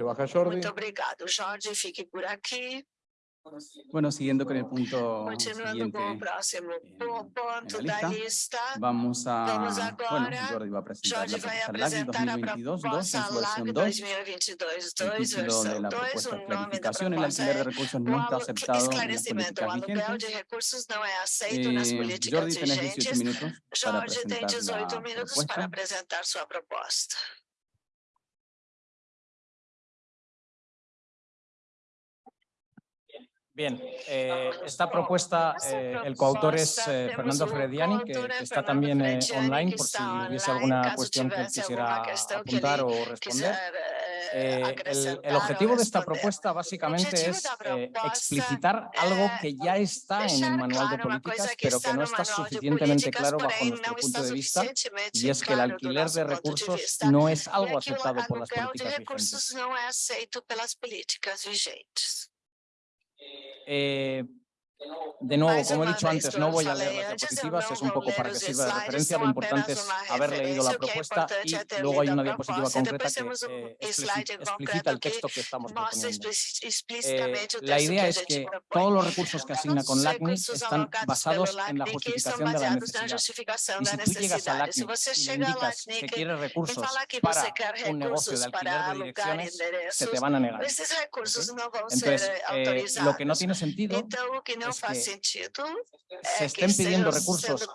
Se baja Jordi. Muito obrigado, Jorge. Fique por aqui. Bueno, siguiendo con el punto Continuando com o siguiente, próximo en- po- ponto en la lista, lista. vamos a... Vamos bueno. Jordi va a presentar Jorge la vai propuesta LAGNI apresentar a 2022 2 en proposta su LAG versión 2. 2022 El 2, título de la 2, propuesta o es nome da clarificación, el proposta alquiler de é recursos no está aceptado en las políticas vigentes. Eh, Jordi, tenés 18 vigentes. minutos para Jorge tem presentar 18 la minutos para propuesta. apresentar sua Bien, eh, esta propuesta, eh, el coautor es eh, Fernando Frediani, que, está también eh, online por si hubiese alguna cuestión que quisiera apuntar o responder. Eh, el, objetivo de esta propuesta básicamente es eh, explicitar algo que ya está en el manual de políticas, pero que no está suficientemente claro bajo nuestro punto de vista, y es que el alquiler de recursos no es algo aceptado por las políticas vigentes. não é aceito pelas políticas vigentes. Eh, de nuevo, como he dicho antes, no voy a leer las diapositivas, es un poco para que sirva de referencia. Lo importante es haber leído la propuesta y luego hay una diapositiva concreta que eh, explicita el texto que estamos proponiendo. Eh, la idea es que todos los recursos que asigna con LACNI están basados en la justificación de la necesidad. Y si tú llegas a você y le indicas que quieres recursos para un negocio de alquiler de direcciones, se te van a negar. Entonces, eh, lo que no tiene sentido Então, o que não es que sentido se é estén pidiendo recursos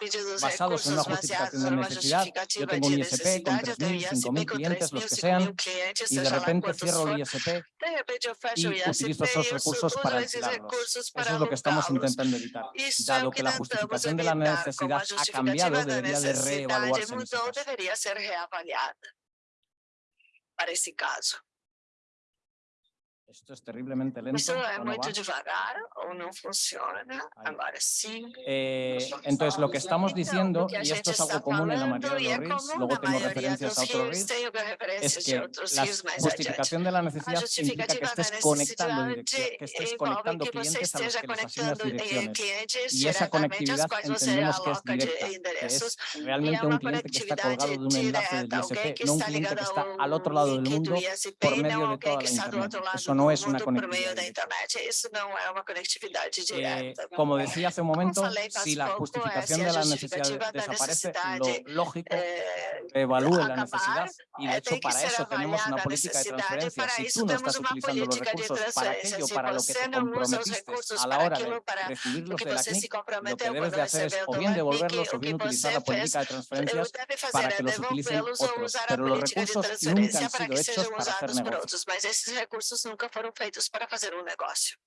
basados en una justificación de necesidad. Yo tengo un ISP con necessidade, eu tenho 3.000, ISP 5.000 com clientes, 3.000, los que 5.000 sean, y de repente cierro el ISP y utilizo esos recursos para alquilarlos. Eso es lo que estamos intentando evitar. Dado que la justificación de la necesidad ha cambiado, debería de reevaluarse en ese caso. para esse caso. Esto es terriblemente lento. Isso é ¿o no muito va? devagar ou não funciona. Agora sim. Eh, entonces, lo que estamos diciendo, o a y esto es algo común en la mayoría de los RIS, comum luego tengo referencias a otros tenho es que la justificación de la A necesidad implica que estés conectando, que estés conectando clientes a los que les asignas direcciones. Y esa conectividad entendemos que es directa, que es realmente un cliente que está colgado de un enlace del ISP, no un cliente que está al otro lado del mundo por medio de toda que la internet. Eso do no es una conectividad Eh, como decía hace un momento, si la justificación de la necesidad da desaparece, lo lógico Eh, reevalúe la necesidad y de eh, hecho para eso tenemos una política de transferencia. Si tú no estás utilizando los política de recursos para aquello para lo que te comprometiste a la hora de recibirlos de la CNIC, lo que debes de hacer es o bien devolverlos o bien utilizar la política de fez, transferencias para que los utilicen otros. Pero los recursos nunca han sido hechos para hacer usados por negocio. outros, mas esses recursos nunca foram feitos para fazer um negócio.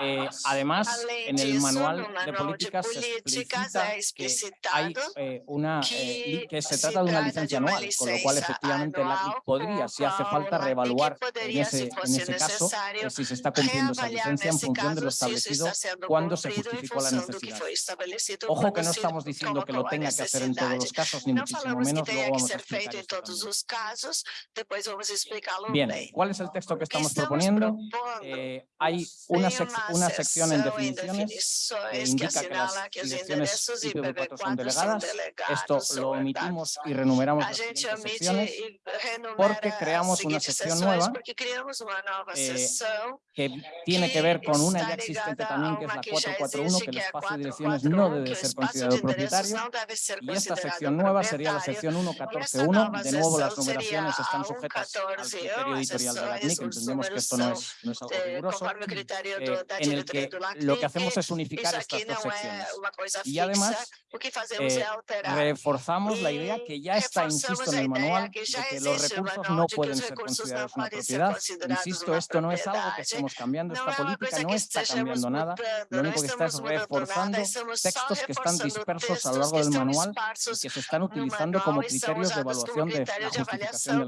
Eh, además, en el manual de políticas se explicita que hay eh, una, eh, que se trata de una licencia anual, con lo cual efectivamente la anual, podría, si hace falta, reevaluar en ese, en caso eh, si se está cumpliendo esa licencia en función de lo establecido cuando se justificó la necesidad. Ojo que no estamos diciendo que lo tenga que hacer en todos los casos, ni muchísimo menos, luego vamos a explicar esto Bien. ¿cuál es el texto que estamos proponiendo? Eh, hay una, sec- una sección en definiciones que indica que las direcciones endereços IPv4 son IPv4 são delegadas. Esto lo omitimos y renumeramos las secciones porque creamos una sección nueva eh, que tiene que ver con una ya existente también, que es la que já 441, existe, que el espacio de direcciones no 441, debe ser considerado propietario. Y esta sección nueva sería la sección E essa 1.14.1. nova De nuevo, las numeraciones están sujetas al 1.14, criterio editorial de la CNIC. os Entendemos que esto no es, no es algo riguroso. Eh, en el que lo que hacemos es unificar estas dos secciones. Y además, eh, reforzamos la idea que ya está, insisto, en el manual de que los recursos no pueden ser considerados una propiedad. Insisto, esto no es algo que estemos cambiando, esta política no está cambiando nada. Lo único que está es reforzando textos que están dispersos a lo largo del manual y que se están utilizando como criterios de evaluación de la justificación de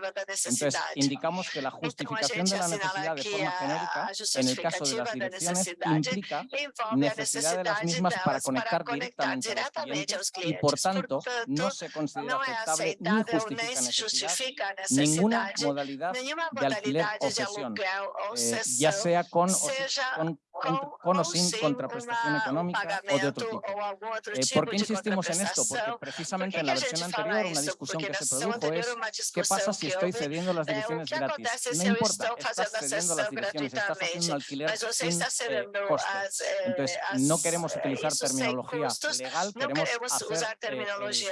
la da necesidad. Entonces, indicamos que la justificación de la necesidad de forma genérica, en el caso de las direcciones, implica necesidad de las mismas para conectar directamente a los clientes. y por tanto no se considera aceptable ni justifica necesidad. ninguna modalidad de alquiler o cesión, eh, cessão, ya sea con, o con con, o sin contraprestación económica o de otro tipo. Eh, ¿Por qué insistimos en esto? Porque precisamente en la versión anterior una discusión que se produjo es ¿qué pasa si estoy cediendo las direcciones gratis? No importa, estás cediendo las direcciones, estás haciendo alquiler sin eh, coste. Entonces, no queremos utilizar terminología legal, queremos hacer eh,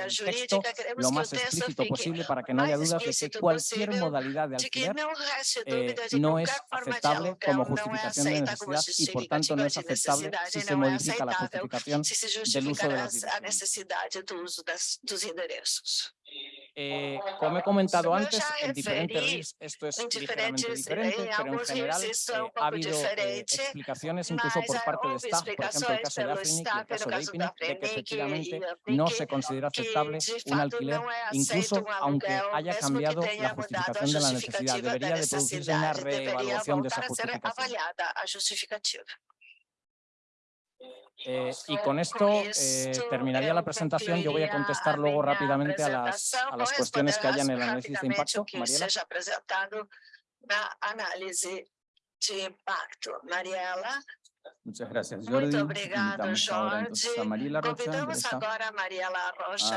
el texto lo más explícito posible para que no haya dudas de que cualquier modalidad de alquiler eh, no es aceptable como justificación de necesidad y por tanto no es aceptable si se modifica la justificación del uso de direcciones. Eh, como he comentado antes, en diferentes RIS esto es ligeramente diferente, pero en general eh, ha habido eh, explicaciones incluso por parte de staff, por ejemplo el caso de Afrinic y el caso de Ipinic, de que efectivamente no se considera aceptable un alquiler, incluso aunque haya cambiado la justificación de la necesidad. Debería de producirse una reevaluación de esa justificación. Eh, y con esto eh, terminaría la presentación. Yo voy a contestar luego rápidamente a las, a las cuestiones que haya en el análisis de impacto. Mariela. Muchas gracias, Jordi. Invitamos ahora entonces a Mariela Rocha,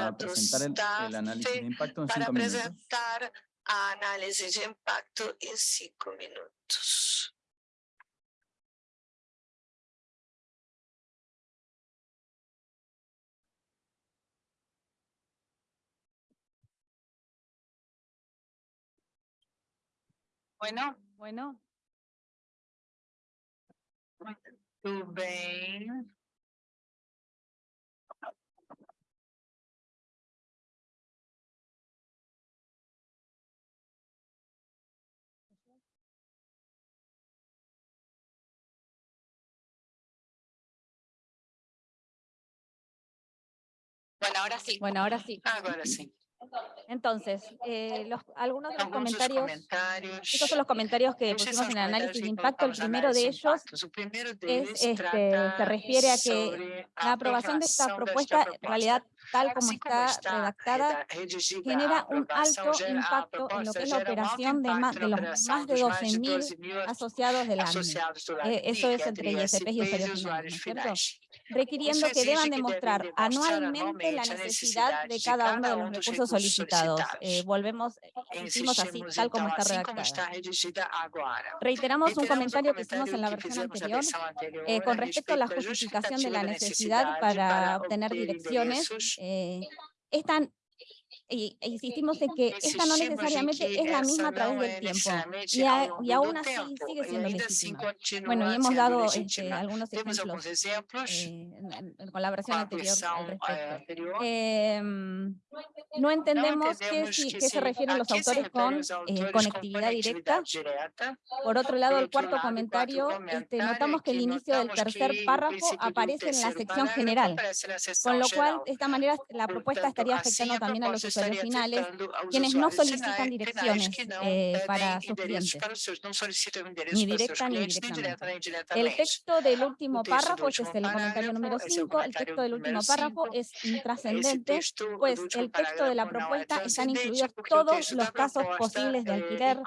a presentar el, el, análisis de impacto en cinco minutos. análisis de impacto en cinco minutos. Bueno, bueno. Bem. Bueno, ahora sí. Bueno, ahora sí. Agora sim. Entonces, eh, los, algunos de los comentarios, estos son los comentarios que pusimos en el análisis de impacto. El primero de ellos es, este, se refiere a que la aprobación de esta propuesta, en realidad, tal como está redactada, genera un alto impacto en lo que es la operación de, más, de los más de 12.000 asociados del ANME. Eh, eso es entre ISPs y usuarios finales, ¿no es cierto? requiriendo que deban demostrar anualmente la necesidad de cada uno de los recursos solicitados. Eh, volvemos, hicimos así, tal como está redactada. Reiteramos un comentario que hicimos en la versión anterior eh, con respecto a la justificación de la necesidad para obtener direcciones. Eh, es tan y, e insistimos en que esta no necesariamente es la misma a través del tiempo y, aún así sigue siendo legítima. Bueno, y hemos dado este, algunos ejemplos eh, en, con la versión anterior al respecto. Em, no entendemos qué, qué, se refieren los autores con eh, conectividad directa. Por otro lado, el cuarto comentario, este, notamos que el inicio del tercer párrafo aparece en la sección general, con lo cual, de esta manera, la propuesta estaría afectando también a los usuarios finales, quienes no solicitan direcciones eh, para sus clientes, ni directa ni indirectamente. El texto del último párrafo, este es el comentario número 5, el texto del último párrafo es intrascendente, pues el texto de la propuesta están incluidos todos los casos posibles de alquiler.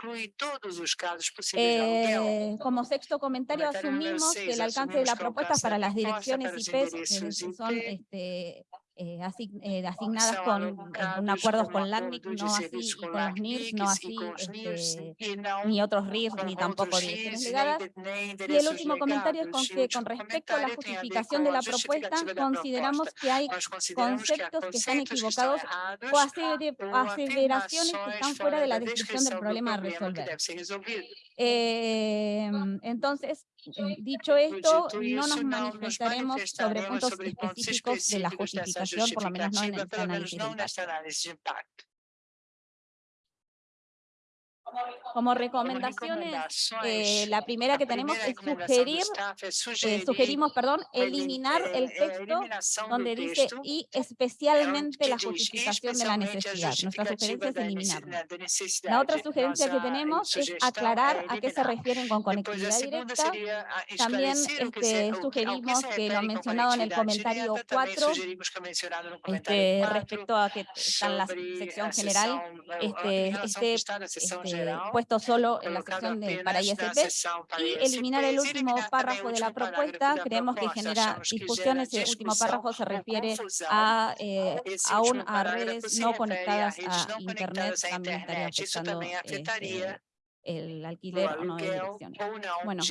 Eh, como sexto comentario, asumimos que el alcance de la propuesta para las direcciones IP que son este, eh, eh, asignadas con, un acuerdos con LACNIC, no así con los NIRS, no así este, ni otros RIRs, ni tampoco direcciones legadas. Y el último comentario es con que con respecto a la justificación de la propuesta, consideramos que hay conceptos que están equivocados o aseveraciones que están fuera de la descripción del problema a resolver. Eh, entonces, eh, dicho esto, no nos manifestaremos sobre puntos específicos de la justificación, por lo menos no en el análisis de impacto. Como recomendaciones, eh, la primera que tenemos es sugerir, eh, sugerimos, perdón, eliminar el texto donde dice y especialmente la justificación de la necesidad. Nuestra sugerencia es eliminarlo. La otra sugerencia que tenemos es aclarar a qué se refieren con conectividad directa. También este, sugerimos que lo mencionado en el comentario 4, este, respecto a que está en la sección general, este, este, este eh, puesto solo en la sección de para ISP y eliminar el último párrafo de la propuesta. Creemos que genera discusión. Ese último párrafo se refiere a, eh, aún a redes no conectadas a Internet. También estaría afectando este, el alquiler o no de direcciones. Bueno,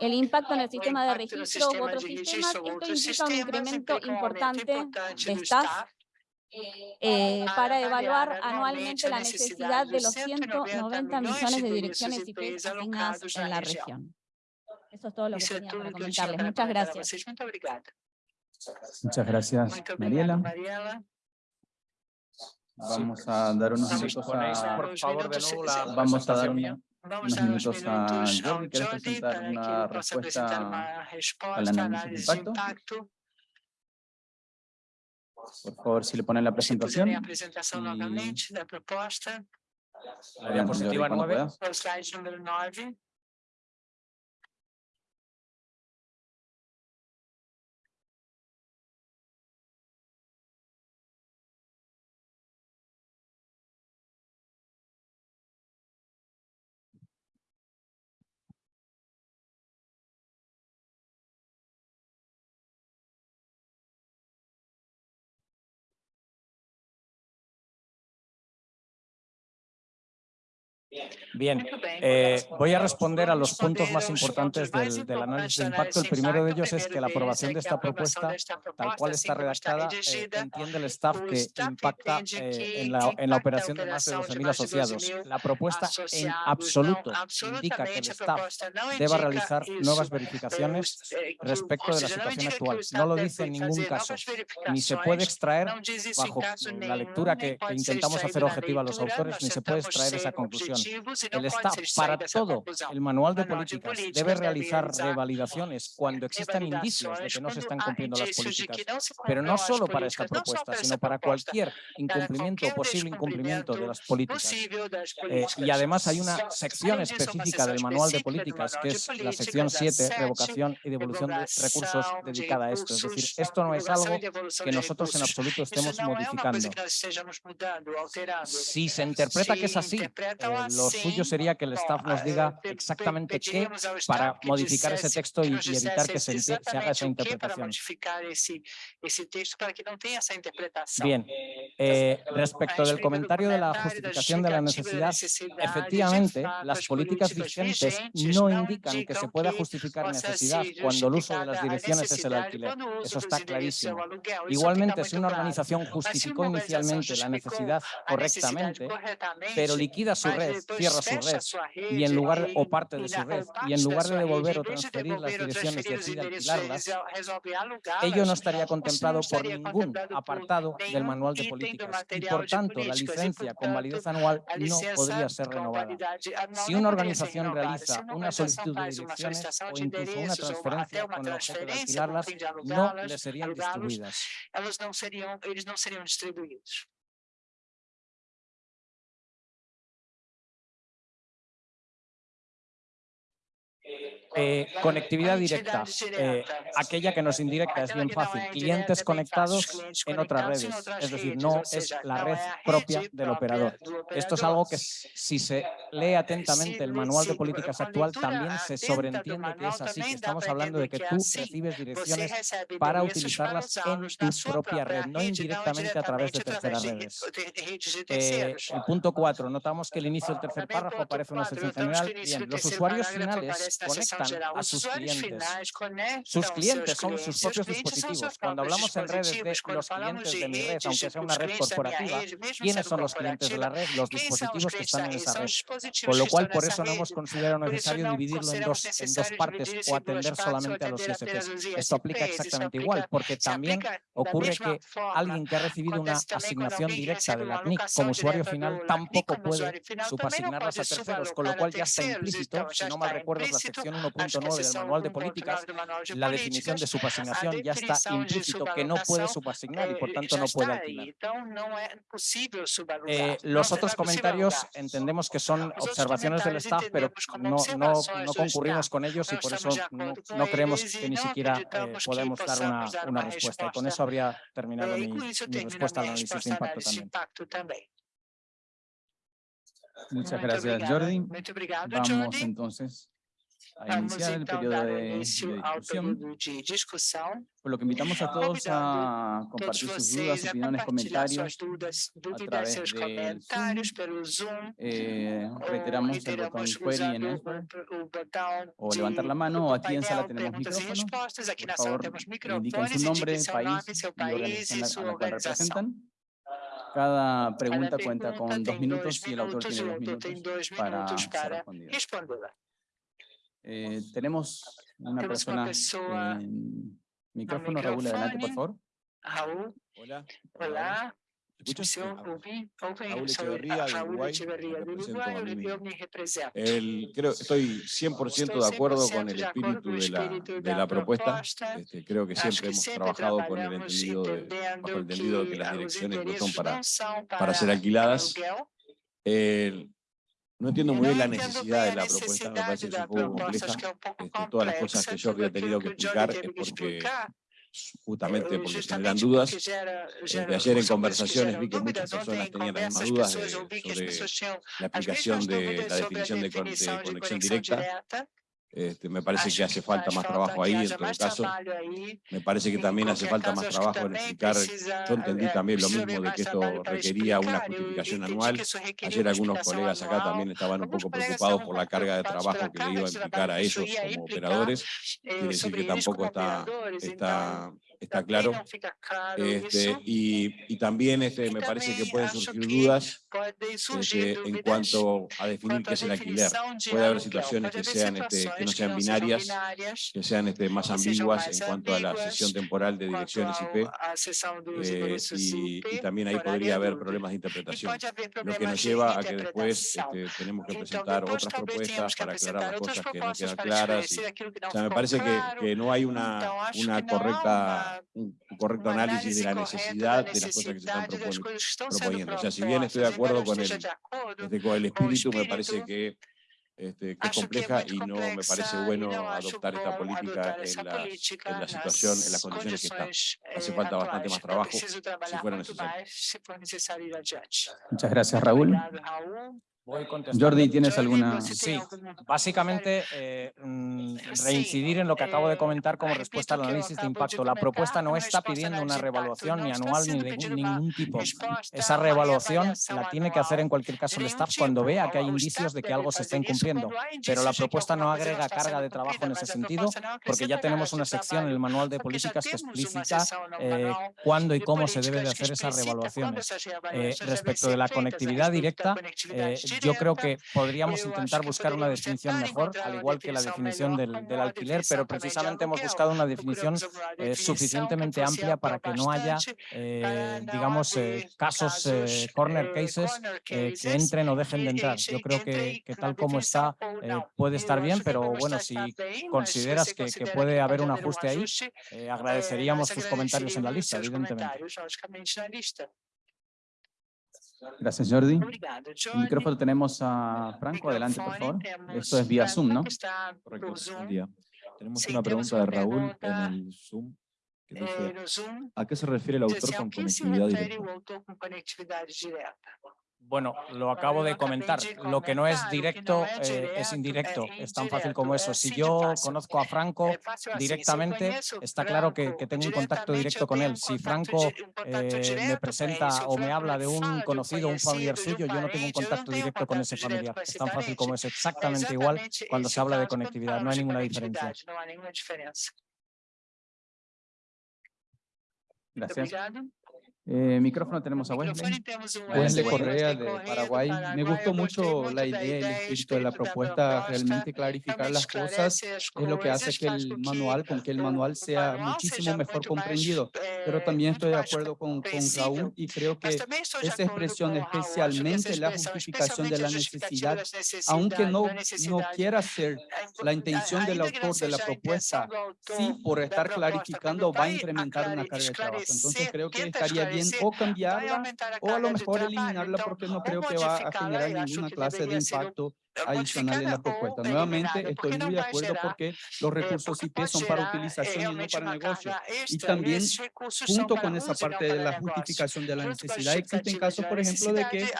el impacto en el sistema de registro u otros sistemas, esto implica un incremento importante de staff eh, para evaluar anualmente la necesidad de los 190 millones de direcciones IP asignadas en la región. Eso es todo lo que tenía para comentarles. Muchas gracias. Muchas gracias, Mariela. Vamos a dar unos minutos a... Por favor, de nuevo la Vamos a dar una, unos minutos a Jordi. ¿Quieres presentar una respuesta al análisis de impacto? Por favor, si le ponen la Se presentación. puderem a apresentação E- novamente da proposta, La diapositiva Jordi, cuando 9. puedas. o slide número 9. Bien, eh, voy a responder a los puntos más importantes del, del análisis de impacto. El primero de ellos es que la aprobación de esta propuesta, tal cual assim está redactada, eh, entiende el staff que impacta eh, en, la, en operación de más de operação de 12.000 mais de asociados. 12.000 La propuesta en absoluto indica que el staff deba realizar nuevas verificaciones respecto de la situación actual. No lo deve dice en ningún caso, ni se puede extraer bajo la lectura que, intentamos hacer objetiva a los autores, ni se puede tentamos extraer esa conclusión. El extraída para todo el manual de políticas debe realizar revalidaciones cuando existan indicios de que no se están cumpliendo las políticas. Pero no solo para esta propuesta, sino para cualquier incumplimiento o posible incumplimiento de las políticas. Eh, y además hay una sección específica del manual de políticas, que es la sección a 7, sete, revocación y devolución de recursos dedicada a esto. Es decir, esto no es algo que nosotros en absoluto estemos uma modificando. Si se interpreta que es así, eh, lo suyo sería que el staff nos eh, diga exactamente qué para modificar ese texto y, evitar que se, se haga esa interpretación. Bien, eh, A respecto del comentario de la justificación de la necesidad, efectivamente, las as políticas políticas vigentes no indican que se pueda justificar necesidad cuando el uso de las direcciones es el alquiler. Eso dos está clarísimo. Igualmente, si una organización justificó inicialmente la necesidad correctamente, pero liquida su red, cierra su red, y en lugar o parte de su red, y en lugar de devolver o transferir las direcciones y endereços, alquilarlas, ello no estaría contemplado por ningún apartado del manual de políticas y por tanto la licencia con validez anual no podría ser renovada. Si una organización realiza una solicitud de direcciones o incluso una transferencia con el objeto de alquilarlas, no les serían distribuidas. Amen. Eh, conectividad directa, eh, aquella que nos indirecta es bien fácil. Clientes conectados en otras redes, es decir, no es la red propia del operador. do Esto es algo que si se lee atentamente el manual de políticas actual también se sobreentiende que es así, que estamos hablando de que tú recibes direcciones para utilizarlas en tu propia red, no indirectamente a través de terceras redes. de redes de Eh, el punto 4, notamos que el inicio del tercer párrafo aparece una sección general. Bien, los usuarios finales seção conectan a sus clientes. Sus clientes son sus propios dispositivos. Cuando hablamos en redes de los clientes de mi red, aunque sea una red corporativa, ¿quiénes son los clientes de la red? Los dispositivos que están en esa red. Con lo cual, por eso no hemos considerado necesario dividirlo en dos, en dos partes o atender solamente a los ISPs. Esto aplica exactamente igual, porque también ocurre que alguien que ha recibido una asignación directa de la CNIC como usuario final tampoco puede subasignarlas a terceros, con lo cual ya está implícito, si no mal recuerdo, la sección 1.9 del manual de 1.9 políticas, la definición de subasignación ya está implícito que no puede subasignar y por eh, tanto no puede alquilar. Eh, los otros comentarios entendemos que son son observaciones del staff, pero no, no, no concurrimos con ellos y por eso no, no creemos que ni siquiera eh, podemos dar una, una respuesta. Y con eso habría terminado mi, mi respuesta al análisis de impacto también. Muchas gracias, Jordi. Vamos entonces a iniciar el periodo de, de discusión, por lo que invitamos a todos a compartir sus dudas, opiniones, comentarios a través del Zoom. Eh, reiteramos el botón query en Expert, o levantar la mano, o aquí en sala tenemos micrófonos. Por favor, indiquen su nombre, país y organización a la cual representan. Cada pregunta cuenta con dos minutos y el autor tiene dos minutos para ser respondida. Eh, tenemos una persona en micrófono. Raúl, adelante, por favor. Raúl. Hola. Hola. El, creo, estoy 100% de acuerdo con el espíritu de la, de la propuesta. Este, creo que siempre hemos trabajado con el entendido de, bajo el entendido de que las direcciones no son para, para ser alquiladas. El, no entiendo muy bien la necesidad de la propuesta, me parece un poco compleja. Este, todas las cosas que yo había tenido que explicar es porque justamente porque generan dudas. Desde ayer en conversaciones vi que muchas personas tenían las mismas dudas sobre la aplicación de la definición de, de conexión directa. Este, me parece que hace falta más trabajo ahí, en todo caso. Me parece que también hace falta más trabajo en explicar. Yo entendí también lo mismo de que esto requería una justificación anual. Ayer algunos colegas acá también estaban un poco preocupados por la carga de trabajo que le iba a implicar a ellos como operadores. Quiere decir que tampoco está, está está claro. Este, y, y, también este, me parece que pueden surgir dudas este, en cuanto a definir qué es el alquiler. Puede haber situaciones que, sean, este, que no sean binarias, que sean este, más ambiguas en cuanto a la sesión temporal de direcciones IP, eh, y, y, también ahí podría haber problemas de interpretación, lo que nos lleva a que después este, tenemos que presentar otras propuestas para aclarar las cosas que no quedan claras. Y, o sea, me parece que, que no hay una, una correcta un correcto análisis de la necesidad de las cosas que se están proponiendo. O sea, si bien estoy de acuerdo con el, este, con el espíritu, me parece que, este, que es compleja y no me parece bueno adoptar esta política en la, en la situación, en las condiciones que están. Hace falta bastante más trabajo si fuera necesario. Muchas gracias, Raúl. Jordi, ¿tienes alguna...? Sí, básicamente eh, mm, reincidir en lo que acabo de comentar como respuesta al análisis de impacto. La propuesta no está pidiendo una revaluación ni anual ni de ningún tipo. Esa revaluación la tiene que hacer en cualquier caso el staff cuando vea que hay indicios de que algo se está incumpliendo. Pero la propuesta no agrega carga de trabajo en ese sentido porque ya tenemos una sección en el manual de políticas que explica eh, cuándo y cómo se debe de hacer esas revaluaciones. Eh, respecto de la conectividad directa, yo creo que podríamos intentar buscar una definición mejor, al igual que la definición del, alquiler, pero precisamente hemos buscado una definición eh, suficientemente amplia para que no haya, eh, digamos, eh, casos, corner cases, que entren o dejen de entrar. Yo creo que, tal como está puede estar bien, pero bueno, si consideras que, que puede haber un ajuste ahí, agradeceríamos tus comentarios en la lista, evidentemente. Gracias, Jordi. El micrófono tenemos a Franco. Adelante, por favor. Esto es vía Zoom, ¿no? Correcto. Tenemos una pregunta de Raúl en el Zoom. Que dice, ¿A qué se refiere el autor con conectividad directa? Bueno, lo acabo de comentar. Lo que no es directo eh, es indirecto. Es tan fácil como eso. Si yo conozco a Franco directamente, está claro que, tengo un contacto directo con él. Si Franco eh, me presenta o me habla de un conocido, un familiar suyo, yo no tengo un contacto directo con ese familiar. Es tan fácil como eso. Exactamente igual cuando se habla de conectividad. No hay ninguna diferencia. Gracias. Eh, micrófono tenemos a Wesley. Wesley Correa de Paraguay. Me gustó mucho la idea y el espíritu de la propuesta, realmente clarificar las cosas es lo que hace que el manual, con que el manual sea muchísimo mejor comprendido. Pero también estoy de acuerdo con, con Raúl y creo que esa expresión, especialmente la justificación de la necesidad, aunque no, no quiera ser la intención del autor de la propuesta, sí por estar clarificando va a incrementar una carga de trabajo. Entonces creo que estaría bien o cambiarla o a lo mejor eliminarla porque no creo que va a generar ninguna clase de impacto adicional en la propuesta. Nuevamente, estoy muy de acuerdo porque los recursos IP son para utilización y no para negocio. Y también, junto con esa parte de la justificación de la necesidad, existen casos, por ejemplo, de que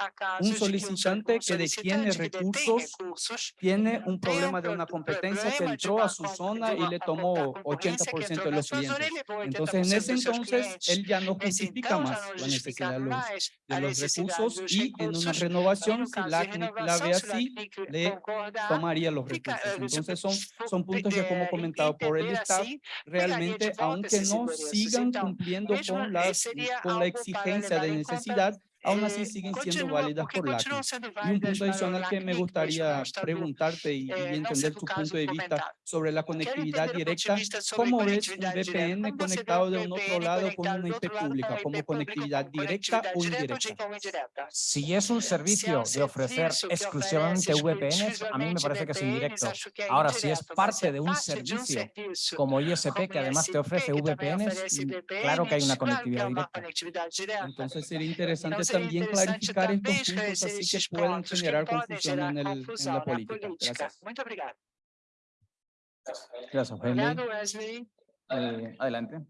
un solicitante que detiene recursos tiene un problema de una competencia que entró a su zona y le tomó 80% de los clientes. Entonces, en ese entonces, él ya no justifica más la necesidad de los, de los recursos y en una renovación, si la, la ve así, le tomaría los recursos. Entonces son, son puntos que como comentado por el staff, realmente aunque no sigan cumpliendo con, las, con la exigencia de necesidad, aún así siguen siendo válidas por la Y un punto adicional que me gustaría preguntarte y, entender tu punto de vista sobre la conectividad directa, ¿cómo ves un VPN conectado de un otro lado con una IP pública, como conectividad directa o indirecta? Si es un servicio de ofrecer exclusivamente VPNs, a mí me parece que es indirecto. Ahora, si es parte de un servicio como ISP que además te ofrece VPNs, claro que hay una conectividad directa. Entonces sería interesante también clarificar estos puntos así que pueden generar confusión en, el, en la política. Gracias. Gracias, Wesley. Eh, adelante.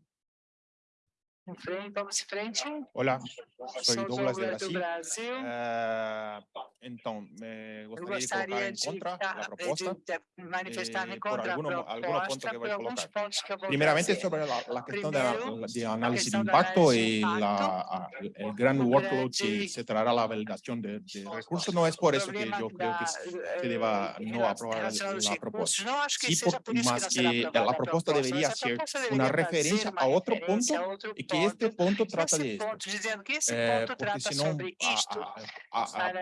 Hola, soy Douglas de Brasil. Uh, então, me gostaria de colocar em contra a proposta, eh, por alguno, algunos puntos que a sobre la, la cuestión de, de, análisis de impacto y la, el gran workload que se traerá la validación de, de, recursos. No es por eso que yo creo que se deba no aprobar la propuesta. Sí, por, que ser a que este punto trata de esto. Eh, porque si no,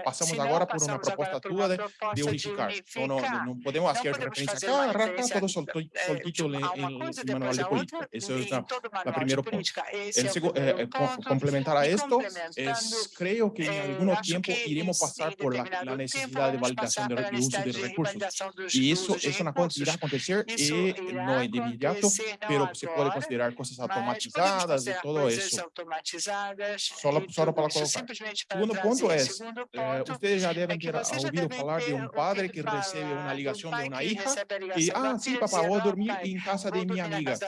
pasamos ahora por una propuesta tua de, de unificar. No, no, no podemos hacer referencia cada rato todo soltito en el manual de política. Eso es la, la primera punto. El segundo, eh, eh complementar a esto, es, creo que en algún tiempo iremos pasar por la, la necesidad de validación de, de, uso de recursos. Y eso es una cosa que irá a acontecer y no es de inmediato, pero se puede considerar cosas automatizadas todo eso. Solo, solo para colocar. Segundo ponto é, eh, ustedes já devem ter ouvido falar de um padre que recebe uma ligação de uma hija e, ah, sim, papá, vou dormir em casa de minha amiga.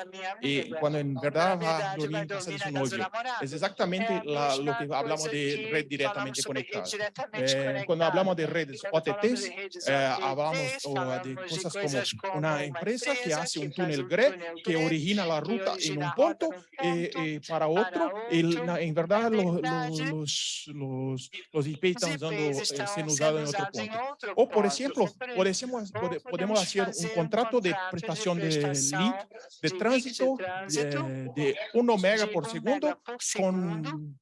E quando em verdade vai dormir em casa de seu novio. É exatamente la, lo que falamos de rede diretamente conectada. Eh, quando falamos de redes OTTs, eh, falamos oh, de coisas como uma empresa que faz um túnel GRE que origina a ruta em um ponto e para outro, el, en verdad los, los, los, los IP están usando, siendo usados en otro punto. O, por ejemplo, podemos, podemos hacer un contrato de prestación de link de tránsito de, de 1 mega por segundo con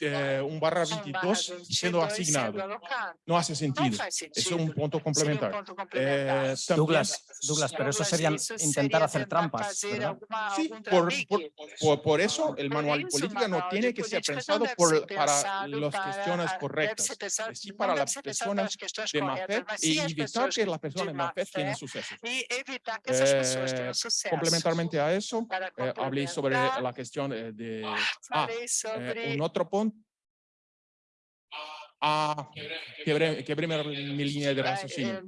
eh, un barra 22 siendo asignado. No hace sentido. Eso es un punto complementario. Eh, Douglas, Douglas, pero eso sería intentar hacer trampas, Sí, por, por, por, eso el manual de política no tiene que ser pensado por, para las cuestiones correctas, sí para las personas de MAFED y evitar que las personas de MAFED tienen suceso. Eh, complementarmente a eso, eh, hablé sobre la cuestión de... Ah, eh, un otro punto Ah, quebré, quebré mi línea de raciocinio.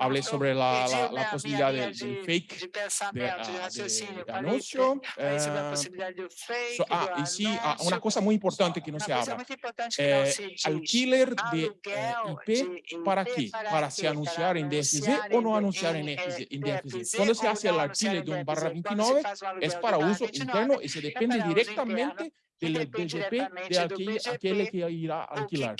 Hablé sobre la, la, la posibilidad del de fake de, uh, de, anuncio. Eh, so, ah, y sí, ah, una cosa muy importante que no se habla. Eh, alquiler de eh, IP, ¿para qué? Para se anunciar en DFZ o no anunciar en, DFZ. Cuando se hace el alquiler de un barra 29, es para uso interno y se depende directamente del DGP de aquel, aquel que irá a alquilar.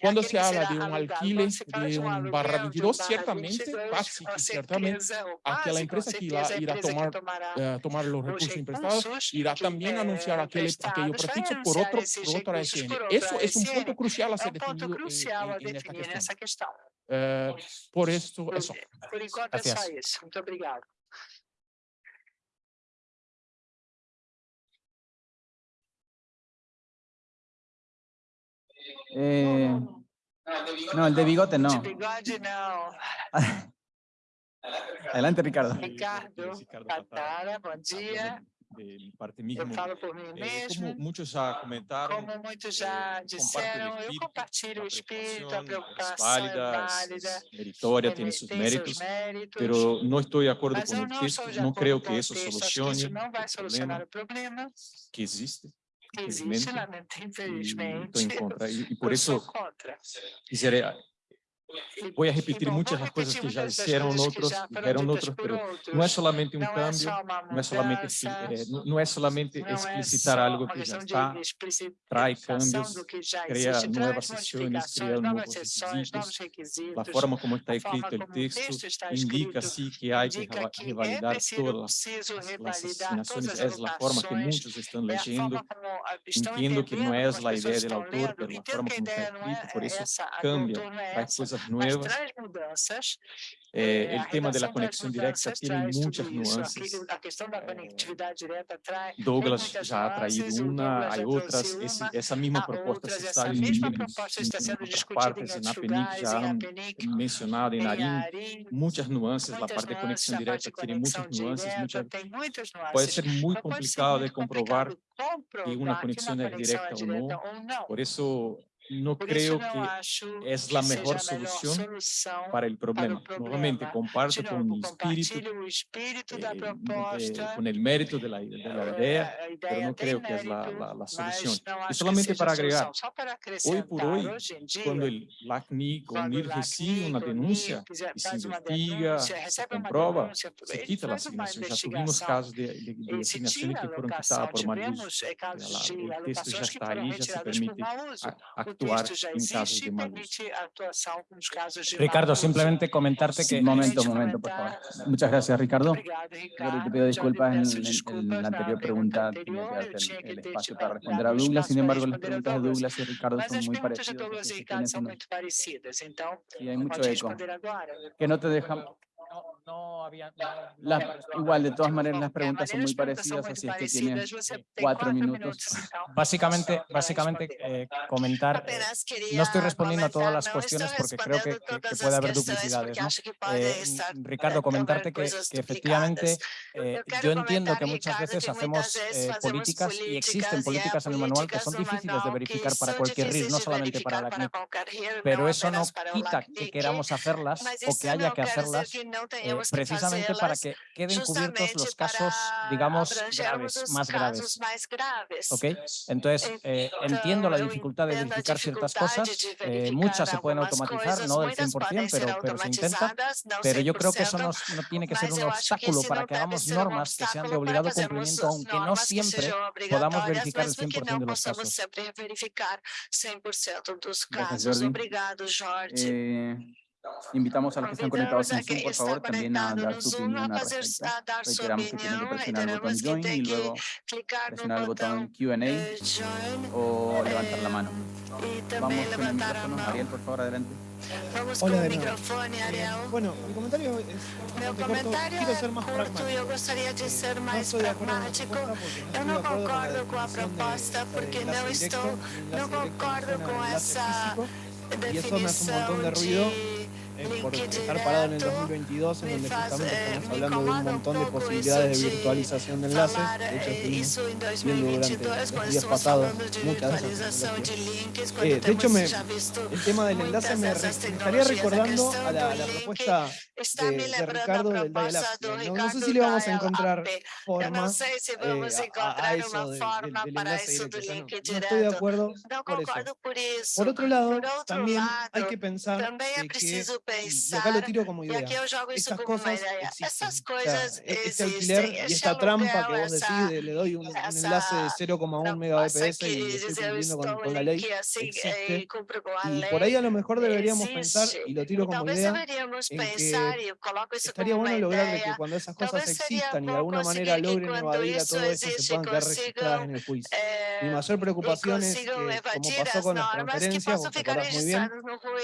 Cuando se habla de un alquile de un barra 22, ciertamente, casi ciertamente, aquella empresa que irá, irá tomar, uh, tomar los recursos emprestados irá también anunciar aquel, aquello prefixo por, otro, por otra SN. Eso es un punto crucial a ser definido en, en, en esta cuestión. Uh, por esto, eso. Gracias. Muito obrigado. Eh, no, el de bigote no. Bigode não. Adelante, Ricardo. Ricardo, Catara, bom dia. de parte mesmo. Eu falo por eh, mim mesmo. Como muitos já comentaram, como muitos já eh, disseram, eu compartilho o espírito, a preocupação válida, válida, meritória, tem seus méritos, méritos, pero não estou de acordo com o texto, não creio que isso solucione o problema que existe. Existe, lamento, infelizmente. E, e, e por isso, contra. Dizer, Tipo, vou repetir muitas das coisas que já disseram outros, eram otros, pero não é solamente un cambio, não é solamente, não é solamente é, é é explicitar algo que já está, traz cambios, cria novas sessões, cria novos requisitos, a forma como está escrito o texto indica-se que há que revalidar todas as assinações, é a forma que muitos ah, estão leyendo, entendo que não é a ideia do autor, mas a forma como está escrito, por isso cambia, hay coisas nuevas. É, eh, el tema de la conexión directa tiene muchas nuances. Eh, Douglas já ha traído una, hay otras. Essa mesma proposta se está em, outras partes, na PENIC, já han mencionado, em Narim, muitas nuances. A parte de conexão direta tem muitas nuances. Pode ser muito complicado de comprovar que uma é conexão é direta ou não. Por isso, no Por creo que es la mejor solución, solución para el problema. Para problema. Nuevamente, comparto nuevo, con mi espíritu, espíritu eh, proposta, eh, con el mérito de la, de la idea, la idea, pero no creo mérito, que es la, la, la solución. Y solamente para agregar, para hoy por hoy, día, cuando el LACNIC o NIR recibe una denuncia y se investiga, se comprueba, se quita la asignación. Ya tuvimos casos de, de, de asignaciones que fueron quitadas por mal uso. El texto ya está ahí, ya se permite actuar en em casos de muerte. Ricardo, simplemente comentarte que... Momento, momento, por favor. Muchas gracias, Ricardo. Yo te pido disculpas en, en, en la anterior pregunta, tenía que darte el, el, espacio para responder a Douglas, sin embargo, las preguntas de Douglas y Ricardo son muy parecidas. Y hay mucho eco. Que no te dejan no había... Igual, de todas maneras, las preguntas son muy parecidas, así es que tienen cuatro minutos. Básicamente, básicamente eh, comentar, eh, no estoy respondiendo a todas las cuestiones porque creo que, puede haber duplicidades. ¿no? Eh, mm, Ricardo, comentarte que, efectivamente yo entiendo que muchas veces hacemos políticas y existen políticas en el manual que son difíciles de verificar para cualquier RIS, no solamente para la CNIC, pero eso no quita que queramos hacerlas o que haya que hacerlas eh, precisamente para que queden cubiertos los casos, digamos, graves, más graves. graves. Entonces, eh, eh entiendo la dificultad de verificar ciertas cosas, eh, muchas se pueden automatizar, no del 100%, pero, pero se intenta, pero yo creo que eso no, no tiene que ser un obstáculo para que hagamos normas que sean de obligado cumplimiento, aunque no siempre podamos verificar el 100% de los casos. 100% casos. Gracias, Obrigado, Jorge. Eh... Invitamos a los que están conectados en Zoom, por favor, también a dar su opinión al respecto. Que tienen que presionar el botón Join y luego presionar el botón Q&A eh, o levantar la eh, mano. Vamos con el micrófono. Ariel, por favor, adelante. Vamos Hola con el micrófono, Ariel. Bueno, mi comentario es comentario corto. Quiero ser más pragmático. eu gostaria de ser mais no pragmático. Eu não concordo com a proposta porque não estou, não concordo com essa definição de eh, por estar parado en el 2022, en donde justamente estamos hablando de un montón de posibilidades de virtualización de enlaces. De hecho, estuvimos viendo durante los días pasados muchas de esas eh, De hecho, me, el tema del enlace me, re, me estaría recordando a la, la propuesta de, de, Ricardo del Dial no, no, sé si le vamos a encontrar forma eh, a, a, eso del, del, del enlace directo. No, no estoy de acuerdo por eso. Por otro lado, también hay que pensar que pensar. Y acá lo tiro como idea. Y aquí yo jogo Estas eso cosas como ah, idea. Esas cosas o sea, Este alquiler y esta trampa que vos decís, esa, le doy un, esa, un enlace de 0,1 megabps y estoy cumpliendo con, con, la ley, así, y ley, por ahí a lo mejor deberíamos existe. pensar, y lo tiro como idea, en que estaría bueno lograr que cuando esas cosas existan y de alguna manera logren evadir a todo eso, se puedan quedar registradas en el juicio. Mi mayor preocupación es que, como pasó con las transferencias, vos muy bien,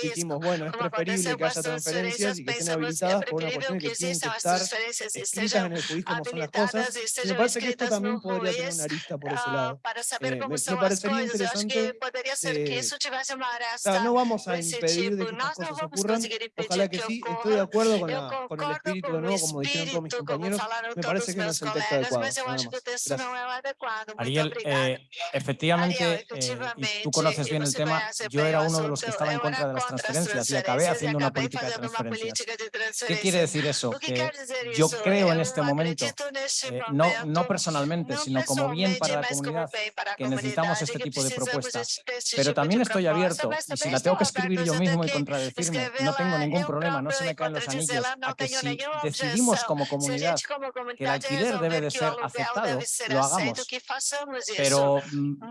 dijimos, bueno, es preferible que haya transferencias y que estén habilitadas por una cuestión de que tienen que estar escritas en el juiz como son las cosas. Y me parece que esto también podría tener una arista por ese lado. Eh, me, me parecería interesante, eh, no vamos a impedir de que estas cosas ocurran, ojalá que sí, estoy de acuerdo con, la, con el espíritu de nuevo, como dijeron todos mis compañeros, me parece que no es el texto adecuado. Ariel, eh, efectivamente, eh, y tú conoces bien el tema, yo era uno de los que estaba en contra de las transferencias y acabé haciendo una política de transferencias. ¿Qué quiere decir eso? Que yo creo en este momento, eh, no, no personalmente, sino como bien para la comunidad, que necesitamos este tipo de propuestas. Pero también estoy abierto, y si la tengo que escribir yo mismo y contradecirme, no tengo ningún problema, no se me caen los anillos, a que si decidimos como comunidad que el alquiler debe de ser aceptado, lo hagamos. Pero mm,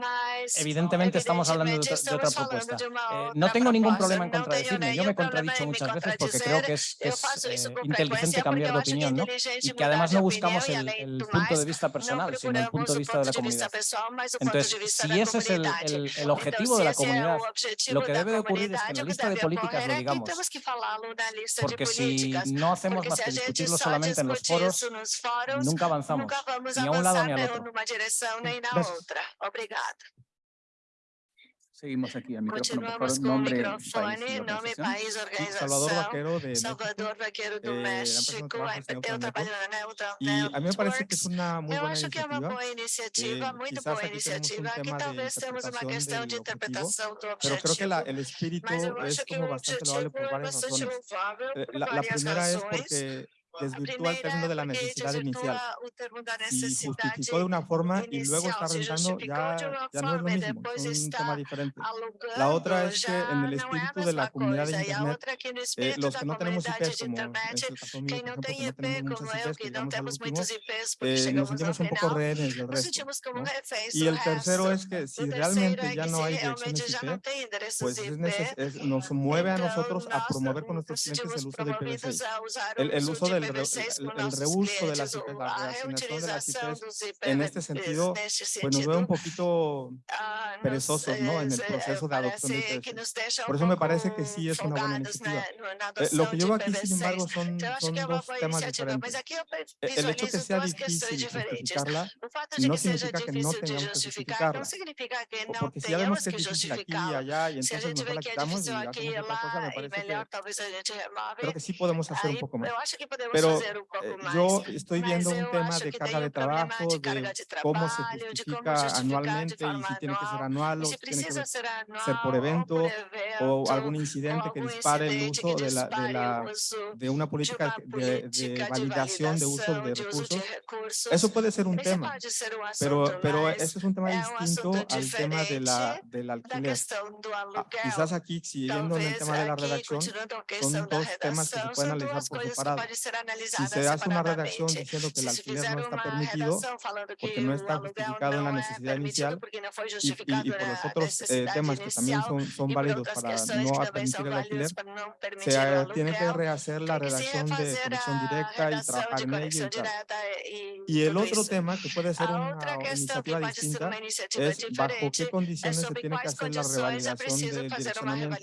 evidentemente estamos hablando de otra, propuesta. Eh, no tengo ningún problema en contradecirme, yo me he contradicho muchas veces porque creo que es, es eh, inteligente cambiar de opinión, ¿no? Y que además no buscamos el, el, punto de vista personal, sino el punto de vista de la comunidad. Entonces, si ese es el, el objetivo de la comunidad, lo que debe de ocurrir es que en la lista de políticas lo digamos, porque si no hacemos más que discutirlo solamente en los foros, nunca avanzamos, ni a un lado ni al otro. Seguimos aquí a micrófono, por favor, nombre, país, Salvador Vaquero de Salvador Vaquero do eh, México, eu trabalho na Neutral Y a mí me parece que es una muy Eu acho que é uma boa iniciativa, Eh, muito boa iniciativa. Aqui talvez temos uma interpretación questão de interpretação do Pero creo que objetivo. la, el espíritu Mas eu es acho que o bastante objetivo é bastante louvável Eh, por várias primera es razões. Desvirtúa el término de la necesidad inicial y justificó de una forma y luego está rentando, ya, ya no es lo mismo, es un tema diferente. La otra es que en el espíritu de la comunidad de Internet, eh, los que no tenemos IPs, como es el caso mío, por ejemplo, que no tenemos eu, IPs, que llegamos al último, eh, nos sentimos un poco rehenes del resto. ¿no? Y el tercero es que si realmente ya no hay direcciones IP, pues es es- nos mueve a nosotros a promover con nuestros clientes el uso de promovidos IPv6. a usar El, el uso de del re- IPv6 el, el reuso de las IPs, la a reasignación de las IPs, en este sentido, pues nos veo un poquito ah, perezosos ¿no? en el eh, proceso de adopción de parece que IPv6. nos deixa Por eso me parece que sí es una buena iniciativa. Eh, lo que yo veo aquí, sin IPv6. embargo, son, son dos temas diferentes. Eh, El hecho que sea difícil justificarla no significa que no tengamos que justificar justificarla. O Porque si ya vemos que es difícil aquí y allá y entonces mejor la quitamos y hacemos e otra cosa, me e parece que creo que sí podemos hacer un poco más. Pero eh, yo estoy viendo un tema de carga de trabajo, de cómo se justifica anualmente y si tiene que ser anual, o si tiene que ser por evento o algún incidente que dispare el uso de la, de la de una política de, validación de uso de recursos. Eso puede ser un tema, pero, pero ese es un tema distinto al tema de la, del alquiler. Ah, quizás aquí, siguiendo en el tema de la redacción, son dos temas que se pueden analizar por separado. Si se hace una redacción diciendo que el alquiler no está permitido, porque no está justificado en la necesidad inicial, y, y- justificado y por los otros eh, temas que también son, válidos para no permitir el alquiler, se tiene que rehacer la redacción de conexión directa y trabajar en ella y tal. Y el otro tema que puede ser una iniciativa distinta es bajo qué condiciones se tiene que hacer la revalidación del direccionamiento.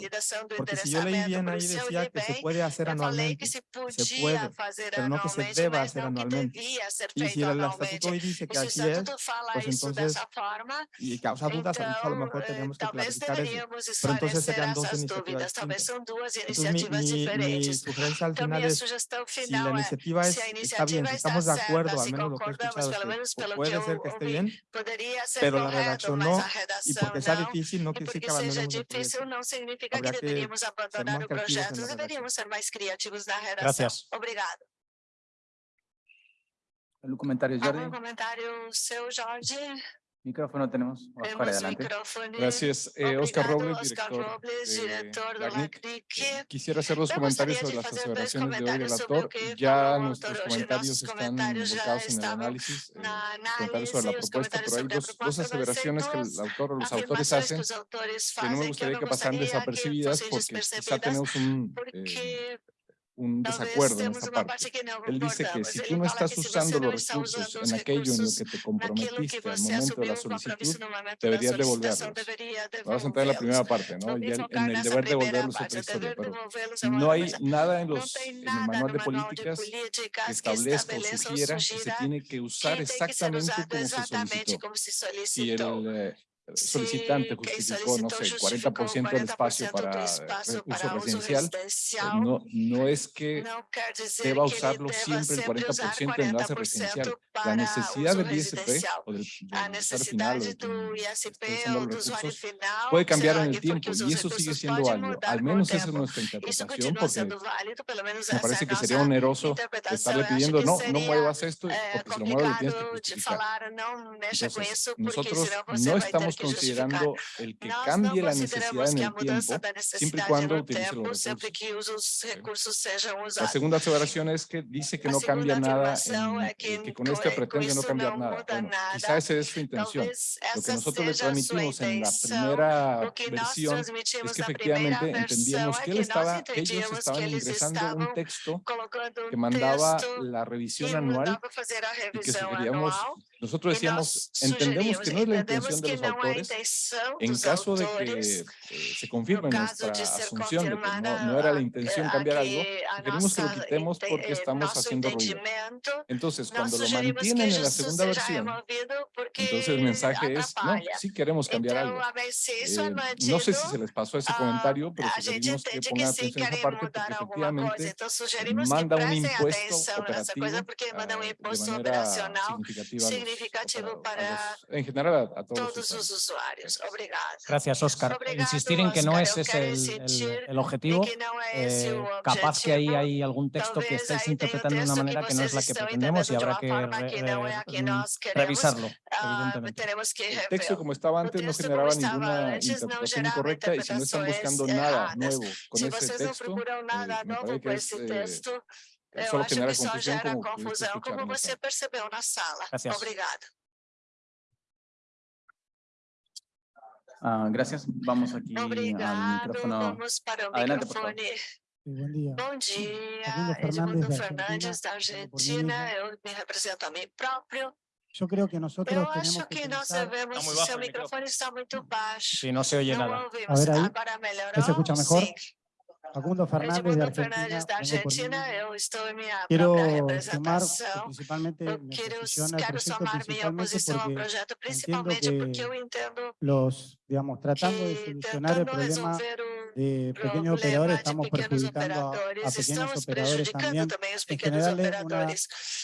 Porque si yo leí bien ahí decía que se puede hacer anualmente, se puede, fazer pero no que se deba hacer anualmente. Y si el estatuto hoy dice que así es, pues entonces, forma, y causa dudas, a lo então mejor eh, tendríamos que clarificar eso. Pero entonces serían dos iniciativas dúvidas. Mi, iniciativas mi, mi diferentes. sugerencia al Então, final es, si la iniciativa es, está bien, si estamos de acuerdo, al menos lo que he escuchado que puede ser que esté bien, pero la redacción no, y porque sea difícil no E porque que abandonemos el difícil proyecto. significa Habría que ser más creativos en la redacción. Gracias. Obrigado. ¿Algún comentario, Jordi? comentário seu, Jorge? Micrófono tenemos. Oscar, adelante. microfone. Gracias. Eh, Oscar Robles, Oscar director Robles, de diretor do LACNIC. LACNIC. Eh, Quisiera hacer dos Me comentarios sobre de las aseveraciones de hoy del autor. Ya nuestros comentarios están volcados en el análisis, eh, los comentarios sobre la propuesta, pero hay dos, dos aseveraciones que el autor o los autores hacen que no me gustaría que pasaran que desapercibidas porque quizá tenemos un, eh, un desacuerdo en esta parte. Él dice que si tú no estás usando los recursos en aquello en lo que te comprometiste al momento de la solicitud, deberías devolverlos. Vamos a entrar en la primera parte, ¿no? Y en el deber devolverlos otra historia, pero no hay nada en, los, en el manual de políticas que establezca o sugiera que se tiene que usar exactamente como se solicitó. Si el eh, solicitante justificó, no sé, 40% del espacio para uso residencial, no, no es que deba usarlo siempre el 40% en base residencial. La necesidad del ISP o del, del final o recursos puede cambiar en el tiempo y eso sigue siendo válido. Al menos esa es nuestra interpretación porque me parece que sería oneroso estarle pidiendo no, no muevas esto porque si lo mueves lo tienes que justificar. Entonces, nosotros no estamos considerando el que cambie la necesidad en el tiempo, siempre y cuando utilice los recursos. La segunda aseveración es que dice que no cambia nada, en, que con este pretende no cambiar nada. Bueno, quizá esa es su intención. Lo que nosotros le transmitimos en la primera versión es que efectivamente entendíamos que, él estaba, que ellos estaban ingresando un texto que mandaba la revisión anual y que sugeríamos nosotros decíamos, entendemos que no es la intención de los autores, en caso de que eh, se confirme nuestra asunción de que no, era la intención cambiar algo, queremos que lo quitemos porque estamos haciendo ruido. Entonces, cuando lo mantienen en la segunda versión, entonces el mensaje es, no, sí queremos cambiar algo. Eh, no sé si se les pasó ese comentario, pero sugerimos que pongan atención a esa parte porque efectivamente manda un impuesto operativo de manera significativa significativo para, en general a, todos, todos los usuarios. Obrigada. Gracias, Oscar. Insistir en que no ese es el, el, objetivo. Eh, capaz que ahí hay algún texto que estáis interpretando de una manera que no es la que pretendemos y habrá que revisarlo, ah, evidentemente. El texto como estaba antes no generaba ninguna interpretación incorrecta y si no están buscando nada nuevo con ese texto, eh, me parece que es eh, Eu acho que só confusão, gera como confusão, como você percebeu na sala. Gracias. Obrigada. Ah, gracias. Vamos aquí al Obrigado. Vamos para o Adelante, microfone. buen día. Bom dia, Edmundo Fernandes, Fernandes, da Argentina. Eu me represento a mim próprio. Yo creo que nosotros Eu acho que que nós devemos... Seu microfone está muito baixo. Sí, no se Não nada. ouvimos. A ver aí. Agora melhorou? Se escucha mejor? Sim. Facundo Fernández de Argentina. Fernandes, da Argentina. Eu estou em minha Quiero representação. principalmente Eu mi quero, posición al quero proyecto, somar minha principalmente posição ao porque projeto, principalmente que porque eu entendo los, digamos, tratando de solucionar el problema de pequeños operadores, estamos perjudicando a, a pequeños operadores también. En general, es una,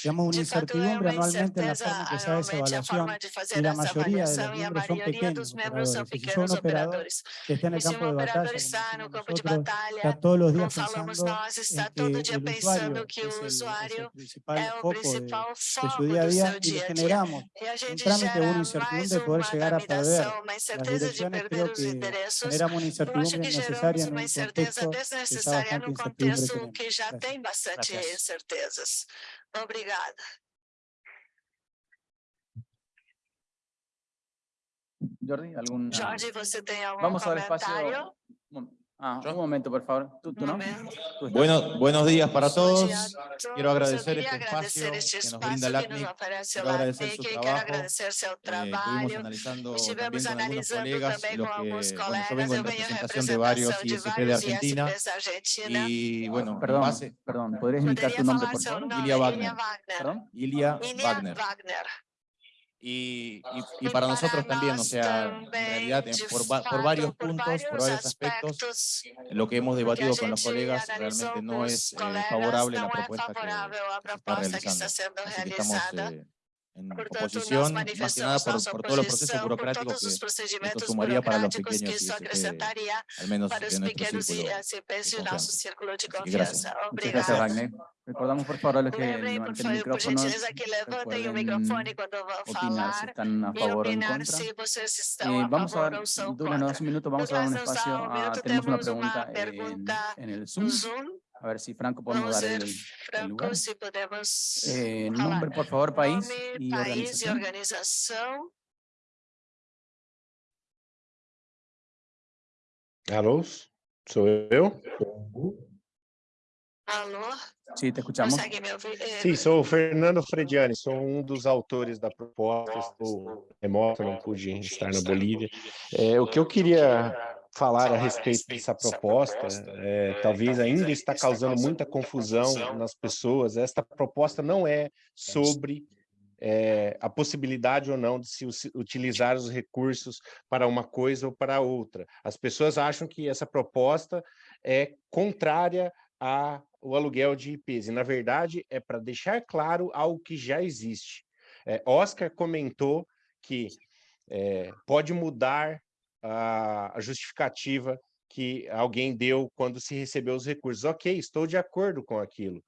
digamos, una incertidumbre anualmente en la forma que se hace evaluación y la mayoría de los miembros son pequeños operadores. Si operador que está en el campo de batalla, nosotros, está todos los días pensando en que el usuario que es el, el principal foco de, de su día a día y generamos un trámite, una incertidumbre de poder llegar a perder las direcciones. Creo que generamos una incertidumbre innecesaria en uma un incerteza contexto que ya desnecessária bastante num incertidumbre contexto tenemos. que já Gracias. tem bastante Gracias. incertezas. Obrigada. Jordi, ¿algún... Jorge, você tem algum Vamos a dar comentário? Ah, un momento, por favor. ¿Tú, tú no? Bueno, buenos días para todos. Quiero agradecer este espacio que nos brinda el ACNIC. Quiero agradecer ACNIC, su trabajo. Eh, estuvimos analizando también con algunos colegas também lo com que, bueno, yo vengo en representación de varios ISP de Argentina y bueno, en Perdón, base, perdón. ¿Podrías indicar tu nombre, por favor? Ilia Wagner. Ilia Wagner. Y, y, para nosotros también, o sea, en realidad por, por varios puntos, por varios aspectos, lo que hemos debatido con los colegas realmente no es eh, favorable la propuesta que, que se está realizando. Así que estamos eh, en Portanto, oposición, más que nada manifestamos por, todos los procesos burocráticos que esto procedimentos sumaría para los que pequeños al menos para os en nuestro pequenos círculo de ISPs de nosso confianza. círculo de Así que gracias. confiança. Muchas Obrigada. gracias, Wagner. Recordamos, por favor, a los que levanten favor, por micrófonos. gentileza, que levantem o pueden microfone quando vão opinar si están a favor o en contra. estão Eh, vamos a dar, ou são Douglas, nos das contra. un minuto, vamos a dar un espacio. a- tenemos una pregunta en, el Zoom. A ver si Franco podemos Vamos dar el, el Franco, lugar. se podemos Eh, nombre, por favor, país Nome, y país e organización. organização. Alô, sou eu? Alô? Sí, te escuchamos. Eh, Sim, sou o Fernando Frediani, sou um dos autores da proposta, estou remoto, não pude estar na Bolívia. É, o que eu queria falar a respeito dessa proposta, é, talvez ainda está causando muita confusão nas pessoas, esta proposta não é sobre é, a possibilidade ou não de se utilizar os recursos para uma coisa ou para outra. As pessoas acham que essa proposta é contrária ao aluguel de IPs, e na verdade é para deixar claro algo que já existe. É, Oscar comentou que é, pode mudar a, justificativa que alguém deu quando se recebeu os recursos. Ok, estou de acordo com aquilo.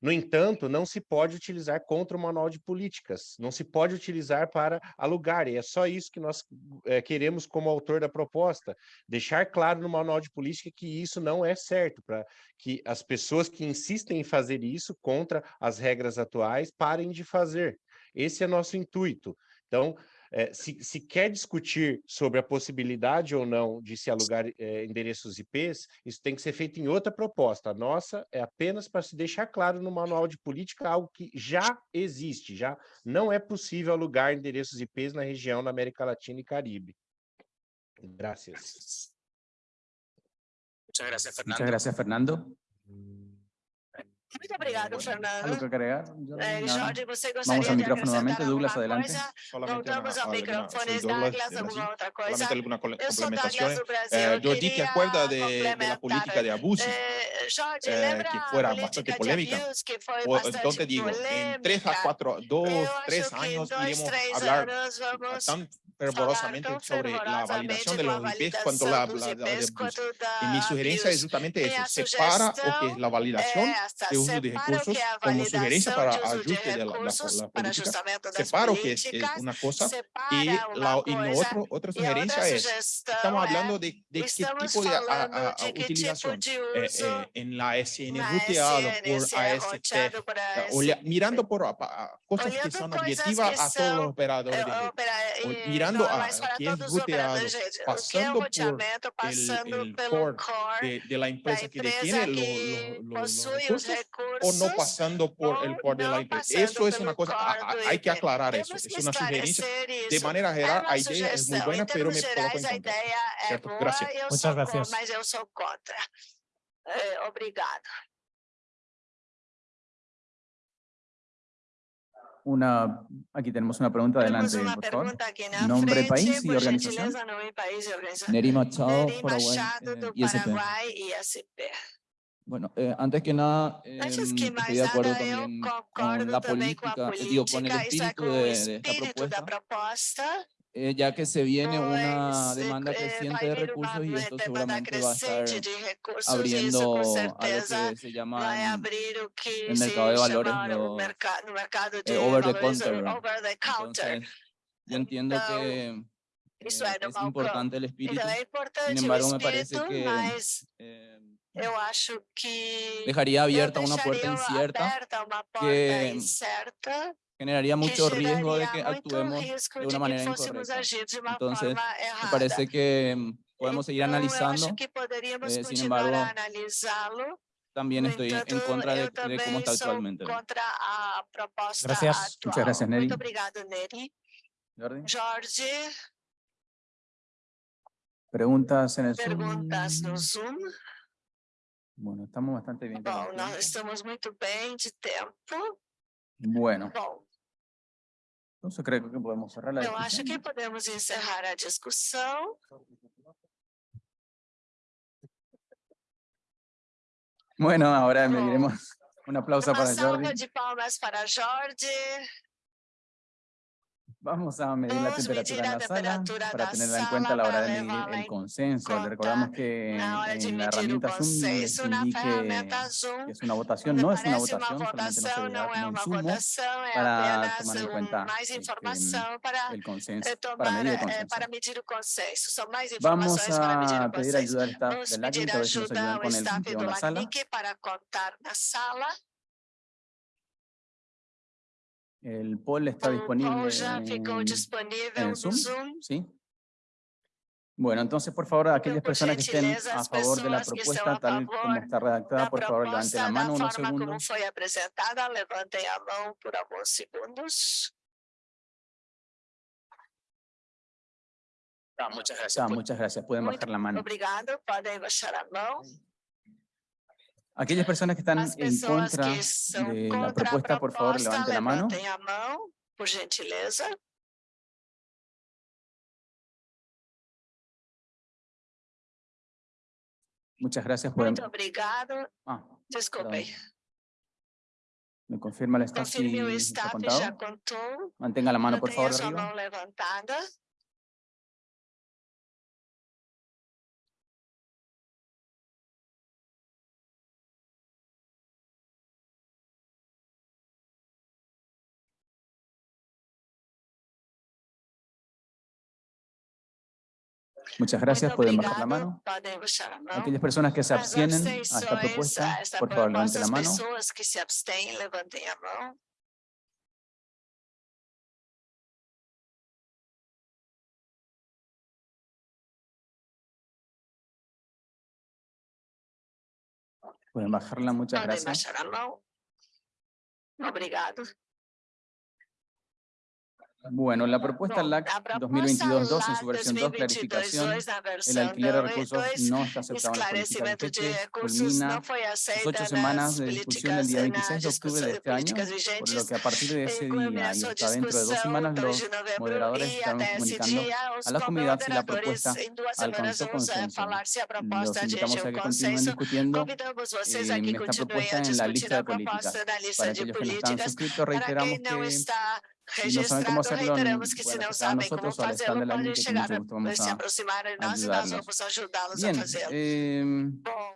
No entanto, não se pode utilizar contra o manual de políticas, não se pode utilizar para alugar, e é só isso que nós é, queremos como autor da proposta, deixar claro no manual de política que isso não é certo, para que as pessoas que insistem em fazer isso contra as regras atuais parem de fazer. Esse é nosso intuito. Então, é, se, se, quer discutir sobre a possibilidade ou não de se alugar é, endereços IPs, isso tem que ser feito em outra proposta. A nossa é apenas para se deixar claro no manual de política algo que já existe, já não é possível alugar endereços IPs na região da América Latina e Caribe. Gracias. Muchas gracias, Fernando. Muchas gracias, Fernando. Muito obrigado, Fernando. ¿Algo que agregar? Eh, Jorge, você gostaria Vamos al micrófono nuevamente. Douglas, adelante. Voltamos ao microfone. Douglas, alguma outra coisa? Solamente alguna complementación. Eh, Jordi, ¿te acuerdas de, de, la política de abusos? Eh, Jorge, eh, que fuera bastante polémica. O, entonces digo, en tres a cuatro, dos, tres años iremos a hablar tan fervorosamente sobre la validación de los IPs cuanto la, la, la de. Y mi sugerencia es justamente eso, separa o que es la validación de uso de recursos como sugerencia para ajuste de la, la, política, separo que es, es, una cosa y, la, y no otro, otra sugerencia es, estamos hablando de, de qué tipo de a, a, a utilización eh, eh, en la SN ruteado por AST, olha, mirando por cosas que son objetivas a todos los operadores de red, mirando a que es ruteado, pasando por el, el core de, de la empresa que detiene los, los, los recursos, o no pasando por el core de la empresa. Eso es una cosa, hay que aclarar eso, es una sugerencia. De manera general, la idea es muy buena, pero me coloco en contra. Gracias. Muchas gracias. Mas eu sou contra. Eh, obrigado. Una, aquí tenemos una pregunta adelante, por favor. Nombre, país y organización. Neri Machado, Paraguay, eh, ISP. Bueno, eh, antes que nada, eh, estoy de acuerdo también con la política, eh, digo, con el espíritu de, de esta propuesta, eh, ya que se viene una demanda creciente de recursos y esto seguramente va a estar abriendo a lo que se llama el mercado de valores, lo, eh, over the counter. Entonces, yo entiendo que es importante el espíritu, sin embargo me parece que eh, eu acho que dejaría abierta una puerta incierta que generaría mucho riesgo de que actuemos de una manera incorrecta. Entonces, me parece que mm, podemos seguir analizando, eh, sin embargo, también estoy en contra de, de cómo está actualmente. Gracias. Muchas gracias, Neri. Jorge. Preguntas en el Perguntas Zoom. no Zoom. Bueno, estamos bastante bien. Bom, estamos muito bem de tempo. Bueno. Bom, entonces creo que podemos cerrar la eu discusión. acho que podemos encerrar a discussão. Bueno, ahora mediremos un aplauso Uma para salva Jordi. de palmas para Jorge. Vamos a medir la temperatura en la sala para tenerla en cuenta a la hora de medir el en consenso. Le recordamos que en la herramienta Zoom les indique que es una votación, no es una votación, solamente servirá é como para tomar en cuenta este, el consenso, para medir el eh, consenso. Vamos a pedir ayuda al staff del LACNIC a ver si nos ayudan con el do en la sala. El poll está disponible en, en Zoom, Zoom. ¿sí? Bueno, entonces, por favor, aquellas personas que estén a favor de la propuesta tal como está redactada, por favor, levanten la mano unos segundos. Ah, muchas gracias. Ah, muchas gracias. Pueden bajar la mano. Obrigado, podem baixar a mão. Aquellas personas que están en contra de la propuesta, por favor, levanten la mano. a mão, por gentileza. Muchas gracias. Pueden... Muito obrigado. Ah, Desculpe. perdón. ¿Me confirma el staff si Confirme o está staff contado? já contou. Mantenga la mano, por favor, arriba. levantada. Muchas gracias. Pueden bajar la mano. Aquellas personas que se abstienen a esta propuesta, por favor, levanten la mano. Pueden bajarla. Muchas gracias. Obrigado. Bueno, la propuesta LAC a proposta 2022-2 en su versión 2, clarificación, 2022, na el alquiler de 2, recursos no está aceptado en las políticas de recursos culmina sus ocho nas semanas de discusión el día na 26 de octubre de este año, por lo que a partir de ese día y hasta dentro de dos semanas los moderadores estarán comunicando a la comunidad si la propuesta alcanzó consenso. Los invitamos a que continúen discutiendo eh, esta propuesta en la lista de políticas. Para aquellos que no están suscritos, reiteramos que está si no saben cómo registrado, hacerlo, reiteramos que se não sabem como fazê-lo, podem chegar, se a aproximar de nós e nós vamos ajudá-los a fazê-lo. Bom,